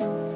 Raindrops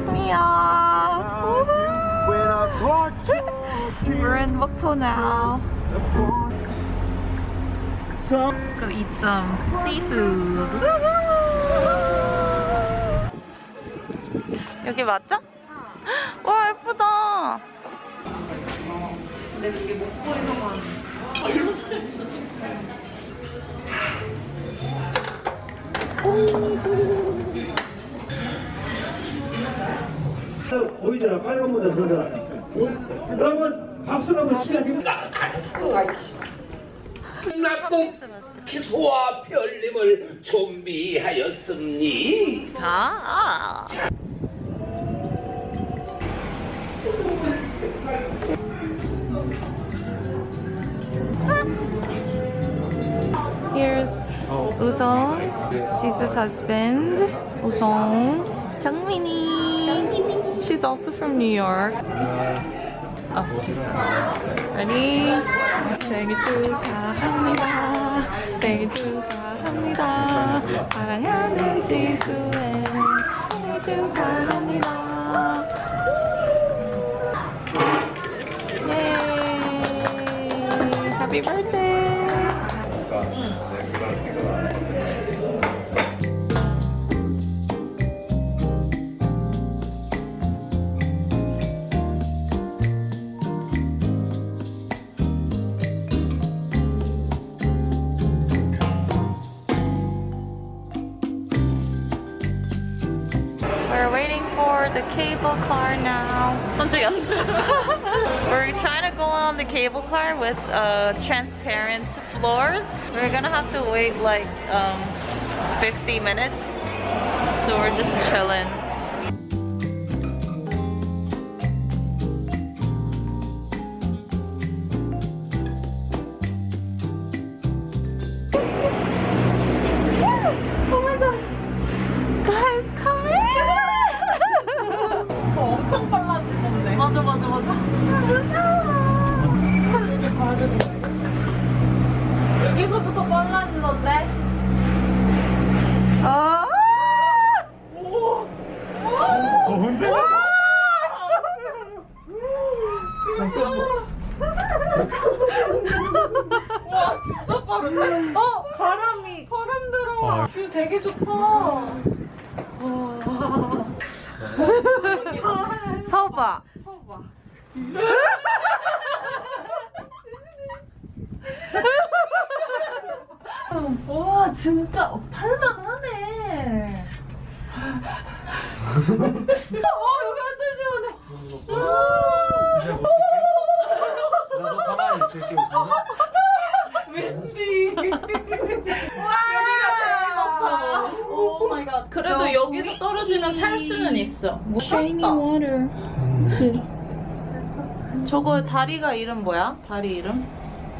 귀여워. We're in Bokpo now. Let's go eat some seafood. 여기 맞죠? 와 예쁘다. 근데 그게 목소리만. 오. 보이잖아 빨간 모자 서잖아 여러분 박수로 한번 시작해봅니다 나도 소와 별님을 준비하였습니 아. Here's Usong, Caesar's husband, Usong, Changmini. She's also from New York. Oh. Ready? 생일 축하합니다. 생일 축하합니다. 사랑하는 지수의 생일 축하합니다. 예이! Happy birthday! cable car now. We're trying to go on the cable car with uh, transparent floors. We're gonna have to wait like um, 50 minutes. So we're just chilling. 봐 와 진짜 어, 탈만하네 어, 여기 완전 시원해. 나도 가만히 있으시고 윈디. 와! 오 마이 갓 그래도 여기서 떨어지면 살 수는 있어. Shiny water. 저거 다리가 이름 뭐야? 다리 이름?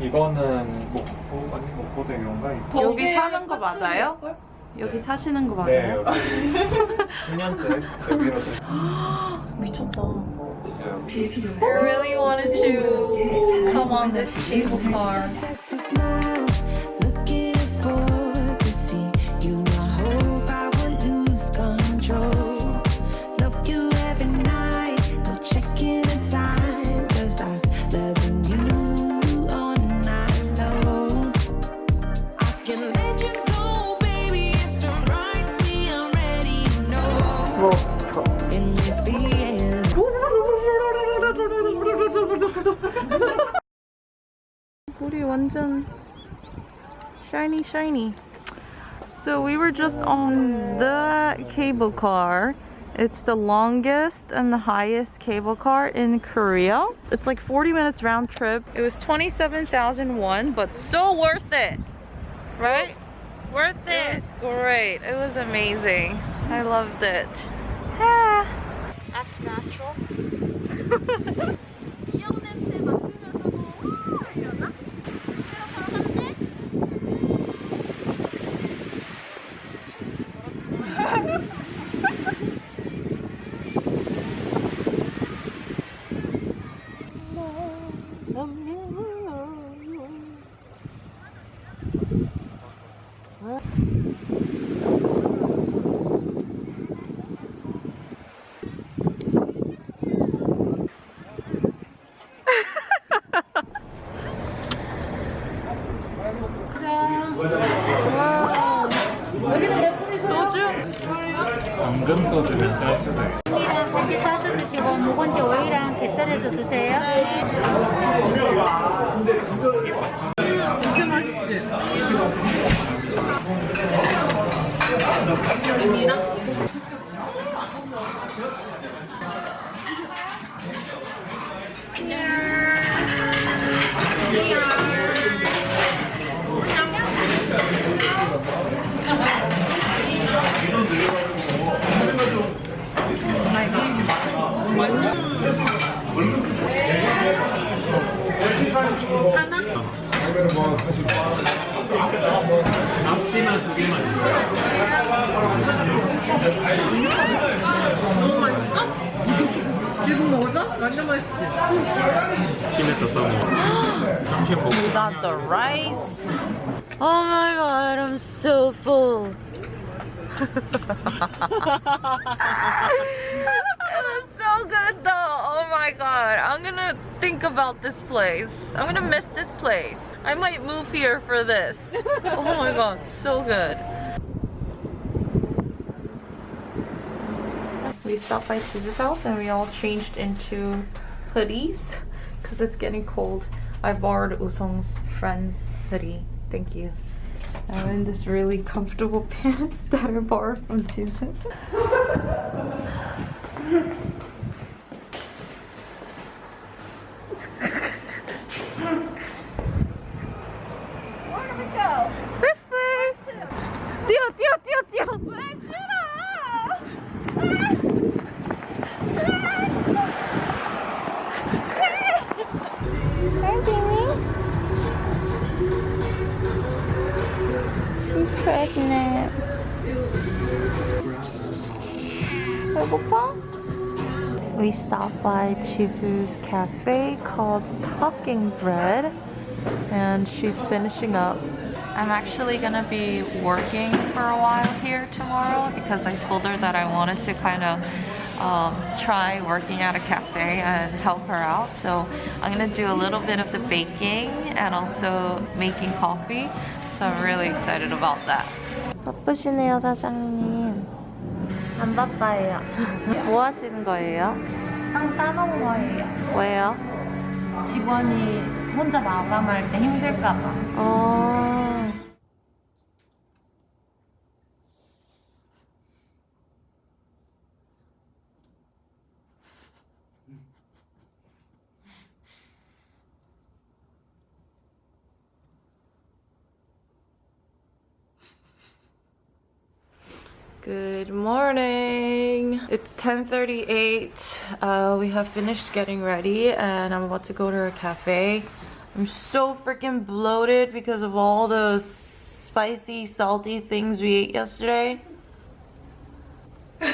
이거는 목포 아니 목포대교인가 이거? 여기 사는 거 맞아요? 여기 네. 사시는 거네 맞아요? 여기 10년째 여기로 미쳤다. 진짜요 I really wanted to come on this cable car. 우리 완전 shiny shiny. So we were just on the cable car. It's the longest and the highest cable car in Korea. It's like 40 minutes round trip. It was 27,001, but so worth it. Right? Worth it. great. It was amazing. I loved it. Ah. That's natural. 앞치마 두 개만 있어요 지금 먹어줘? 완전 맛있지? 김에 떠서 먹어 점심 먹고 We got the rice. Oh my god, I'm so full. it was so good though. Oh my god. I'm gonna think about this place. I'm gonna miss this place. I might move here for this. Oh my god, so good. We stopped by Suzu's house and we all changed into hoodies because it's getting cold. I borrowed Usong's friend's hoodie. Thank you. I'm in this really comfortable pants that I borrowed from Suzu. by Chizu's cafe called Talking Bread and she's finishing up. I'm actually gonna be working for a while here tomorrow because I told her that I wanted to kind of um, try working at a cafe and help her out. So I'm gonna do a little bit of the baking and also making coffee. So I'm really excited about that. 바쁘시네요, 사장님. 안 바빠요. 뭐 하시는 거예요? 빵 싸놓은 거예요. 왜요? 직원이 혼자 마감할 때 힘들까봐. 어... Good morning. It's 10:38. Uh, we have finished getting ready, and I'm about to go to a cafe. I'm so freaking bloated because of all the spicy, salty things we ate yesterday.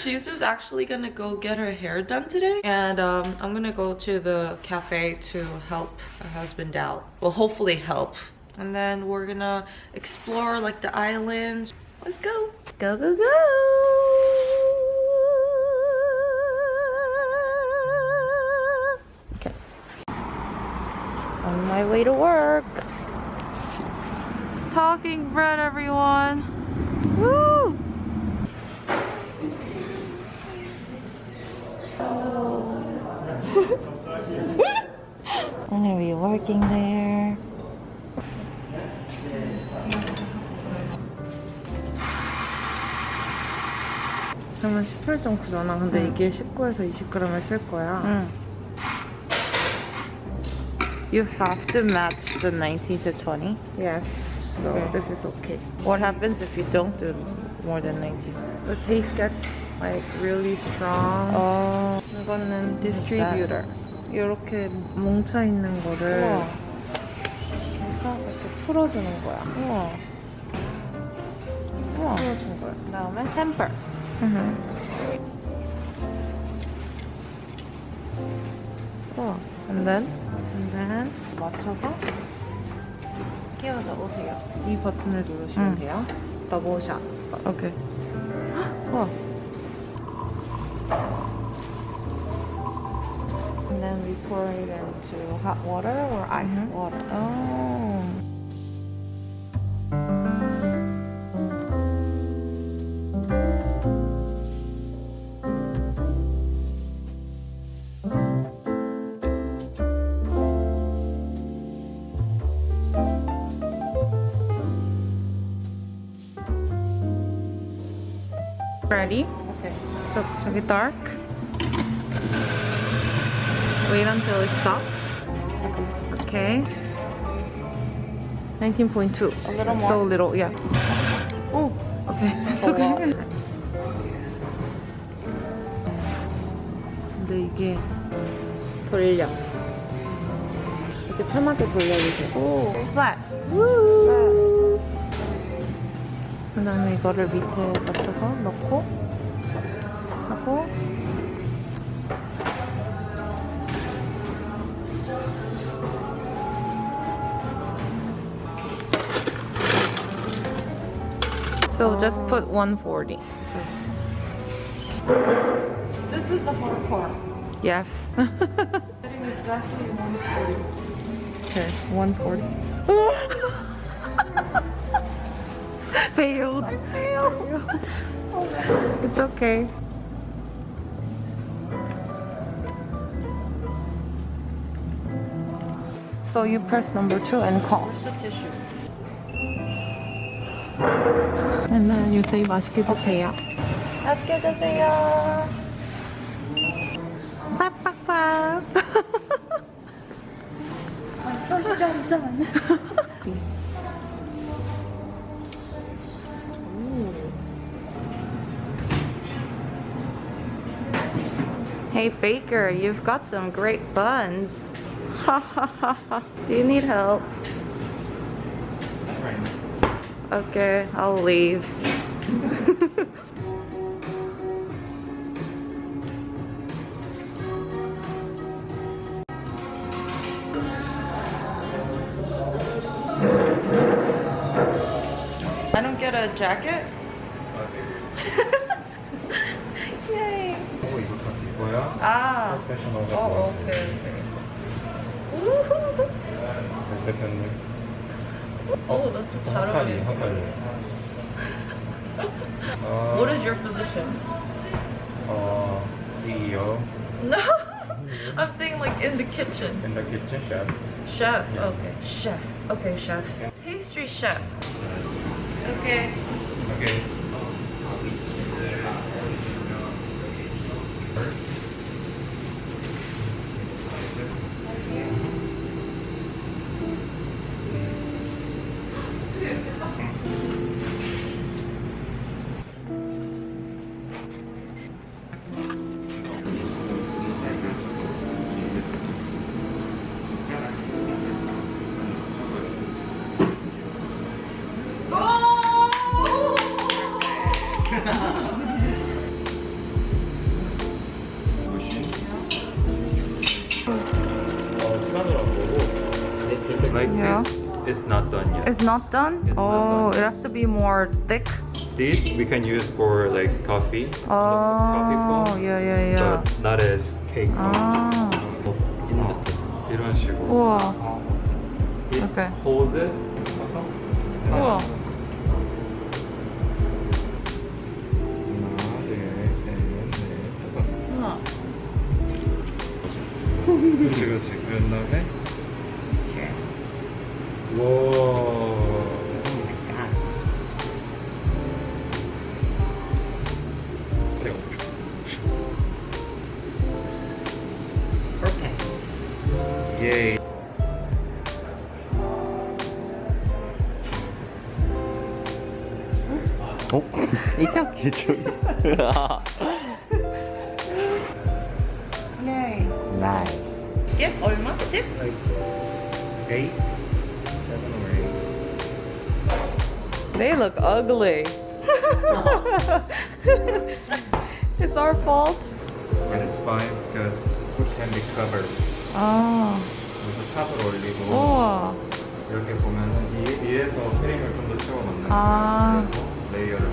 She's just actually gonna go get her hair done today, and um, I'm gonna go to the cafe to help her husband out. Well, hopefully help. And then we're gonna explore like the islands. Let's go. Go, go, go. my way to work. Talking bread, everyone. Woo! I'm gonna be working there. 그러면 18.9잖아. 근데 이게 19에서 20g을 쓸 거야. Mm. You have to match the 19 to 20. Yes. So Okay. this is okay. What happens if you don't do more than 19? The taste gets like really strong. Oh, 이거는 디스트리뷰터. 이렇게 뭉쳐 있는 거를 우와. 해서 이렇게 풀어주는 거야. 우와. 우와. 풀어준 거야. 그다음에 템퍼. 우와. And then Then 맞춰서 끼워 넣으세요. 이 버튼을 누르시면 응. 돼요. 더블샷. 오케이. 우와. And then we pour it into hot water or ice Mhm. water. Oh. Ready? Okay. So, 저기 dark. Wait until it stops. Okay. 19.2. A little more. So little, yeah. Oh, okay. It's 더 okay. 와. 근데 이게 돌려. 이제 편하게 돌려주세요. 오, flat. Woo. 그다음에 이거를 밑에 맞춰서 넣고 하고 So just put 140. This is the hard part. Yes. Getting exactly 140. Okay, 140. Failed. Failed. It's okay. So you press number two and call. And then you say 맛있게 드세요. 맛있게 드세요. 팍팍팍. First job done. Hey Baker, you've got some great buns. Ha ha ha ha. Do you need help? Okay, I'll leave. I don't get a jacket? 이거야? 아, 패셔널 어, 오케이, 오케이. 대표님 어, 나좀 잘 한 어울려. 한 가지 어, What is your position? 어, CEO No, I'm saying like in the kitchen. in the kitchen chef Chef. Yeah. Okay, chef. Okay, chef. Pastry chef. Okay. okay not done? It's not oh, done. it has to be more thick. this we can use for like coffee coffee Oh, foam yeah, yeah, yeah. but not as cake foam 아, 어, 이런 식으로 우와. It Okay. holds it 서서 우와. 하나 둘셋넷 다섯 우와. 그렇지 그렇지 그런 다음에 이쪽 이쪽 네. 나이스 예? 얼마? 10? like eight, seven or eight. They look ugly. it's our fault. And it's fine because it can be covered. 아, 그래서 탑을 올리고 우와. 이렇게 보면은 이, 위에서 크림을 좀 더 채워 넣는 아. 그래서 레이어를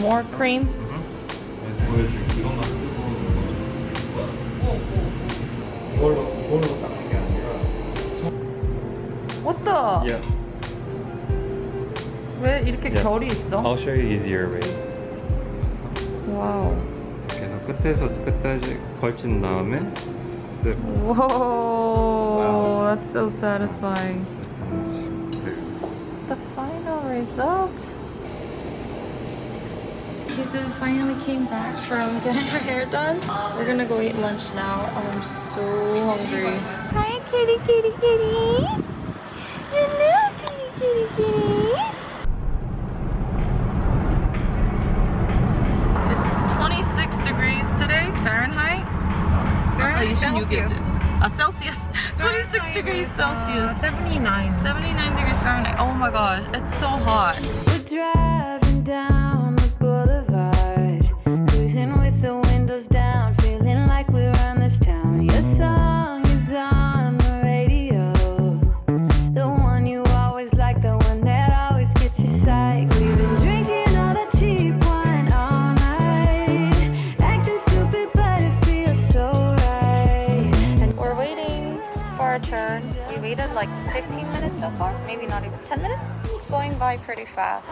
More cream? 그래서 보여줄게. 이것만 쓰고 이걸로 이걸로 닦는 게 아니라. What the? Yeah. 왜 이렇게 Yeah. 결이 있어? I'll show you easier way. 와우. 그래서 끝에서 끝까지 걸친 다음에 쓱. Whoa, that's so satisfying. This is the final result. Jisoo finally came back from getting her hair done. We're gonna go eat lunch now. I'm so hungry. Hi, kitty, kitty, kitty. Hello, kitty, kitty, kitty. It's 26 degrees today, Fahrenheit. Celsius. you get uh, Celsius, 26 degrees Celsius. Uh, 79. 79 degrees Fahrenheit. Oh my god, it's so hot. Waited like 15 minutes so far, maybe not even 10 minutes. It's going by pretty fast.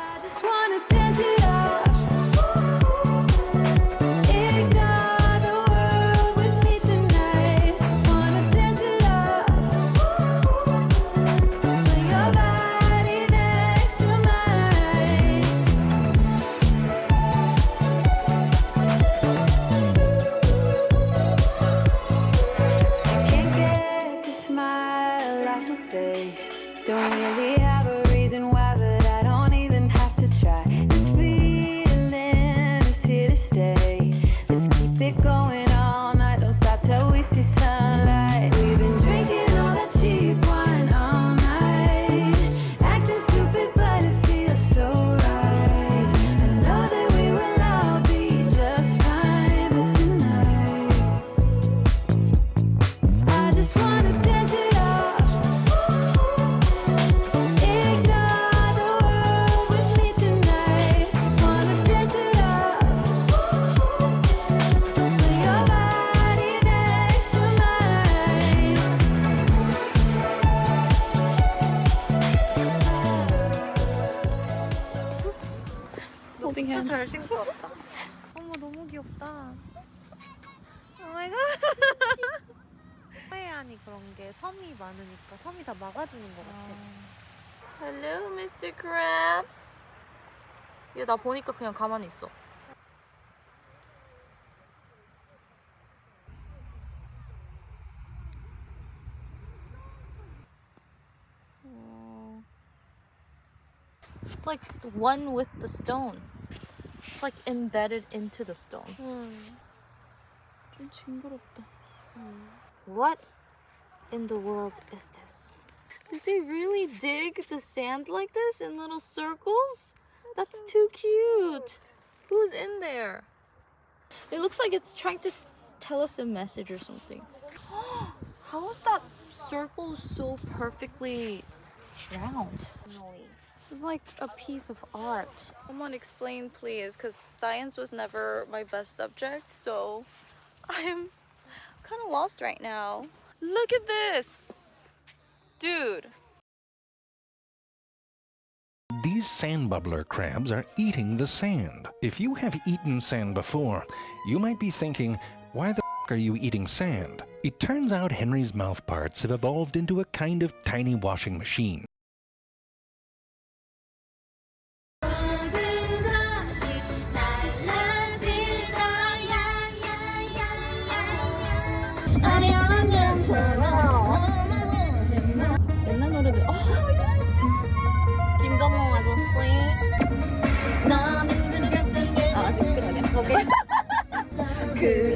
나 보니까 그냥 가만히 있어. It's like one with the stone. It's like embedded into the stone. 좀 징그럽다. What in the world is this? Did they really dig the sand like this in little circles? That's too cute. Who's in there? It looks like it's trying to tell us a message or something. How is that circle so perfectly round? This is like a piece of art. Someone explain, please, because science was never my best subject, so I'm kind of lost right now. Look at this! Dude, These sand bubbler crabs are eating the sand. If you have eaten sand before, you might be thinking, why the are you eating sand? It turns out Henry's mouth parts have evolved into a kind of tiny washing machine. 그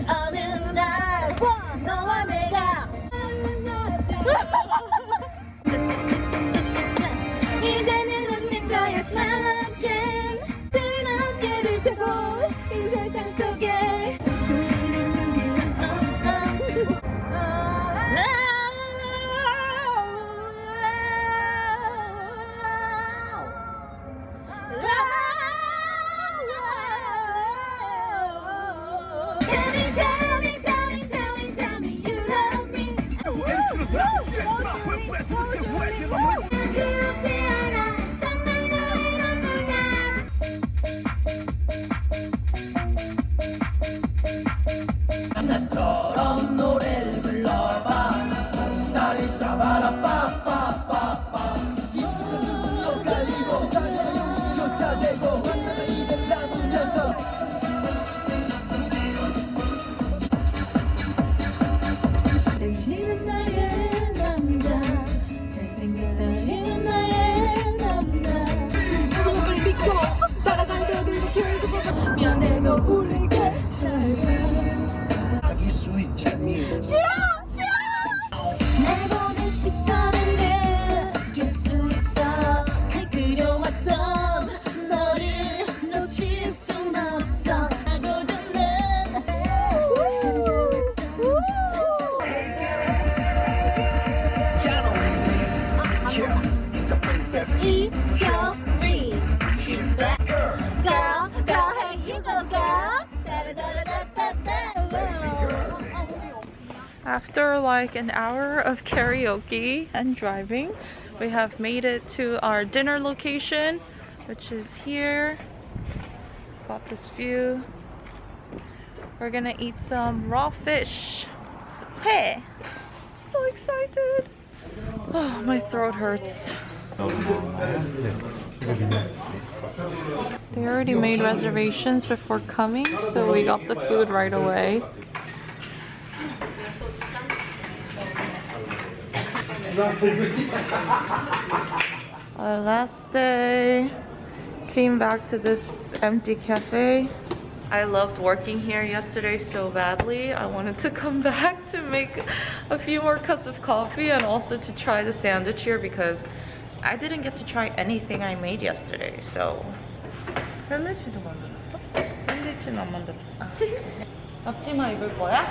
an hour of karaoke and driving, we have made it to our dinner location, which is here. Got this view. We're gonna eat some raw fish. Hey! So excited! Oh, my throat hurts. They already made reservations before coming, so we got the food right away. Our last day, came back to this empty cafe. I loved working here yesterday so badly. I wanted to come back to make a few more cups of coffee and also to try the sandwich here because I didn't get to try anything I made yesterday. So 샌드위치도 만들었어? 샌드위치는 안 만들었어. 앞치마 입을 거야?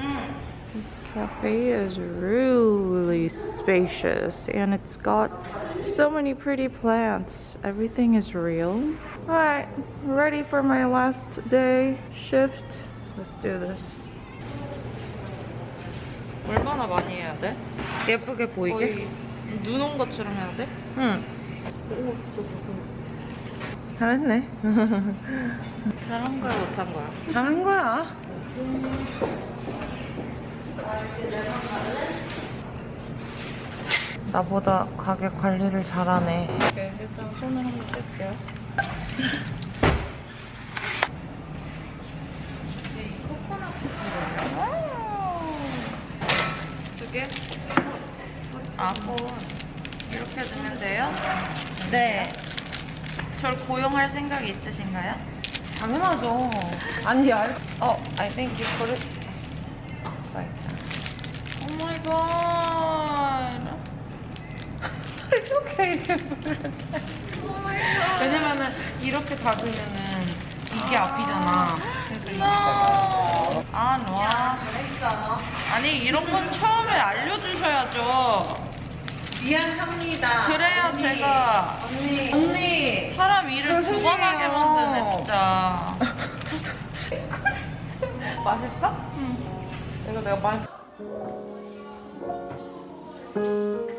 응. This cafe is really spacious and it's got so many pretty plants. Everything is real. Alright, ready for my last day shift. Let's do this. 얼마나 많이 해야 돼? 예쁘게 보이게? 눈 온 것처럼 해야 돼? 응. 오, 진짜 무서워. 잘했네. 잘한 거야, 못한 거야? 잘한 거야. 나보다 가게 관리를 잘하네. 네, 일단 손을 한번 씻을게요. 두 개? 아, 뭐 이렇게 넣으면 돼요? 네. 절 고용할 생각이 있으신가요? 당연하죠. 아니, 알... 어, I think you put it my god. It's okay. oh my god. 왜냐면은 이렇게 닫으면은 이게 앞이잖아. No. 아, 놔. 아니, 이런 건 처음에 알려주셔야죠. 미안합니다. 그래야 언니. 제가 언니. 언니. 사람 일을 두번 하게 만드네, 진짜. 맛있어? 응. 이거 내가 맛. Thank you.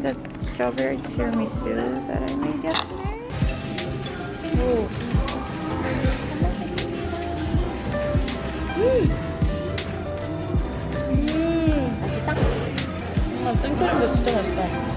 Finally trying the strawberry tiramisu that I made yesterday. 아, 생크림도 진짜